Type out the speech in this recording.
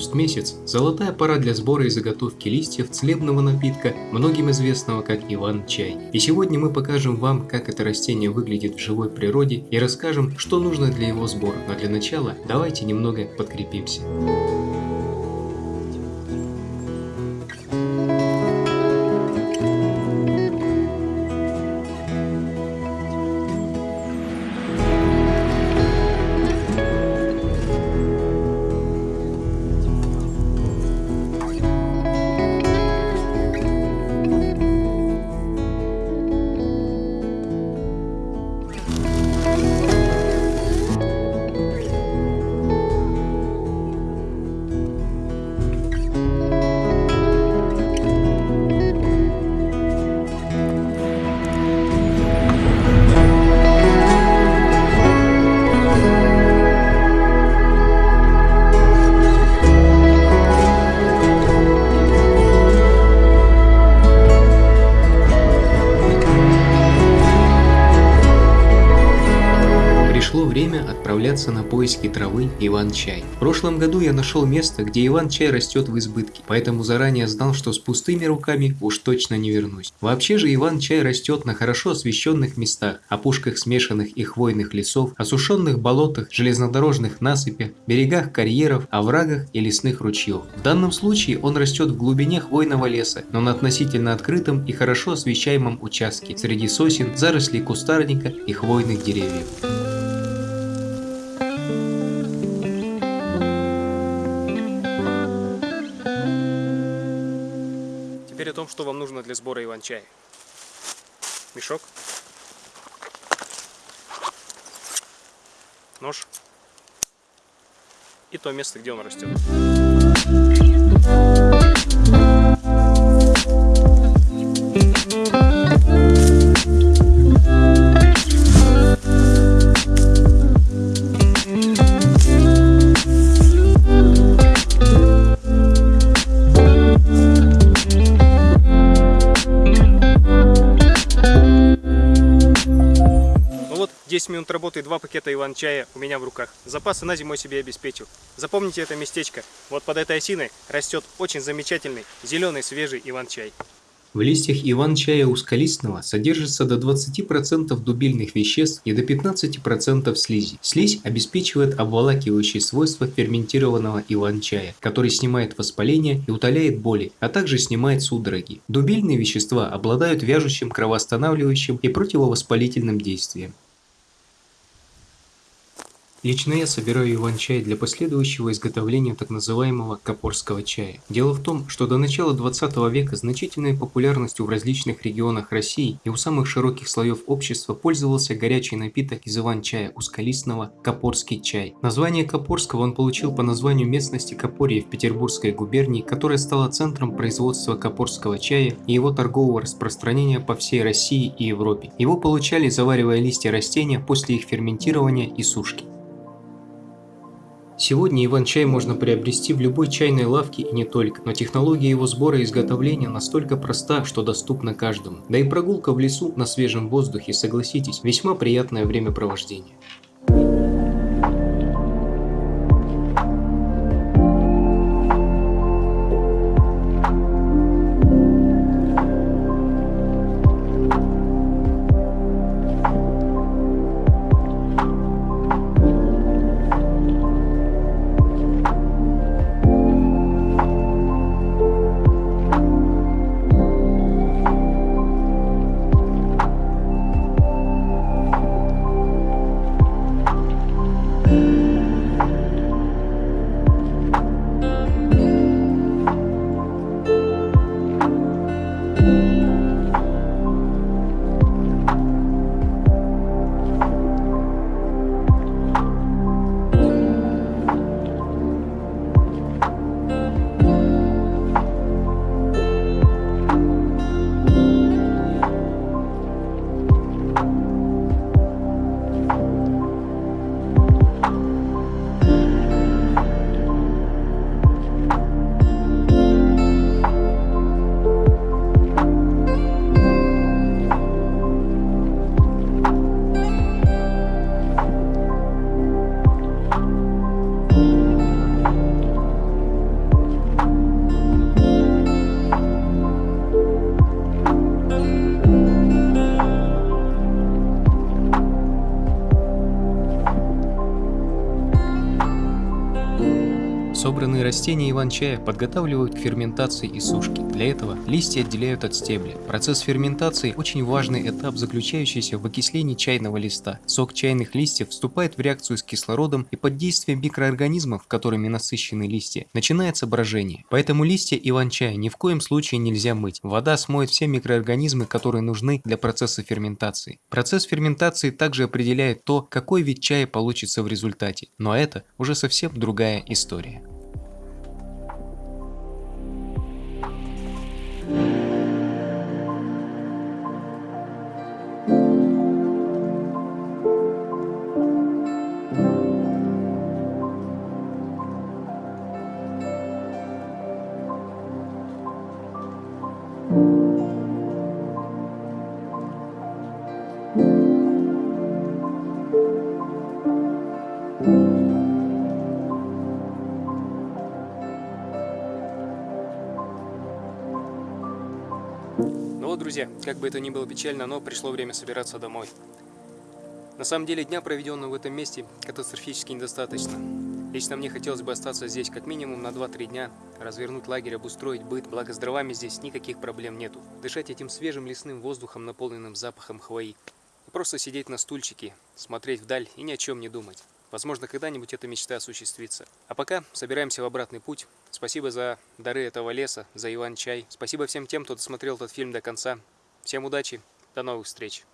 август-месяц – золотая пора для сбора и заготовки листьев целебного напитка, многим известного как Иван-чай. И сегодня мы покажем вам, как это растение выглядит в живой природе и расскажем, что нужно для его сбора. Но для начала давайте немного подкрепимся. Время отправляться на поиски травы Иван-чай. В прошлом году я нашел место, где Иван-чай растет в избытке, поэтому заранее знал, что с пустыми руками уж точно не вернусь. Вообще же Иван-чай растет на хорошо освещенных местах, опушках смешанных и хвойных лесов, осушенных болотах, железнодорожных насыпях, берегах карьеров, оврагах и лесных ручьев. В данном случае он растет в глубине хвойного леса, но на относительно открытом и хорошо освещаемом участке, среди сосен, зарослей кустарника и хвойных деревьев. Том, что вам нужно для сбора иван-чая. Мешок. Нож. И то место, где он растет. Минут работы и 2 пакета иван-чая у меня в руках. Запасы на зиму себе обеспечил. Запомните это местечко. Вот под этой осиной растет очень замечательный зеленый свежий иван-чай. В листьях иван-чая узколистного содержится до 20% дубильных веществ и до 15% слизи. Слизь обеспечивает обволакивающие свойства ферментированного иван-чая, который снимает воспаление и утоляет боли, а также снимает судороги. Дубильные вещества обладают вяжущим, кровоостанавливающим и противовоспалительным действием. Лично я собираю иван-чай для последующего изготовления так называемого капорского чая. Дело в том, что до начала 20 века значительной популярностью в различных регионах России и у самых широких слоев общества пользовался горячий напиток из иван-чая узколистного капорский чай. Название капорского он получил по названию местности Капорье в Петербургской губернии, которая стала центром производства капорского чая и его торгового распространения по всей России и Европе. Его получали заваривая листья растения после их ферментирования и сушки. Сегодня иван-чай можно приобрести в любой чайной лавке и не только, но технология его сбора и изготовления настолько проста, что доступна каждому. Да и прогулка в лесу на свежем воздухе, согласитесь, весьма приятное времяпровождение. Собранные растения иван-чая подготавливают к ферментации и сушке. Для этого листья отделяют от стебля. Процесс ферментации – очень важный этап, заключающийся в окислении чайного листа. Сок чайных листьев вступает в реакцию с кислородом и под действием микроорганизмов, которыми насыщены листья, начинается брожение. Поэтому листья иван-чая ни в коем случае нельзя мыть. Вода смоет все микроорганизмы, которые нужны для процесса ферментации. Процесс ферментации также определяет то, какой вид чая получится в результате. Но это уже совсем другая история. Друзья, как бы это ни было печально, но пришло время собираться домой. На самом деле, дня, проведенного в этом месте, катастрофически недостаточно. Лично мне хотелось бы остаться здесь как минимум на 2-3 дня, развернуть лагерь, обустроить быт, благо с дровами здесь никаких проблем нету. Дышать этим свежим лесным воздухом, наполненным запахом хвои. И просто сидеть на стульчике, смотреть вдаль и ни о чем не думать. Возможно, когда-нибудь эта мечта осуществится. А пока собираемся в обратный путь. Спасибо за дары этого леса, за Иван-чай. Спасибо всем тем, кто досмотрел этот фильм до конца. Всем удачи, до новых встреч.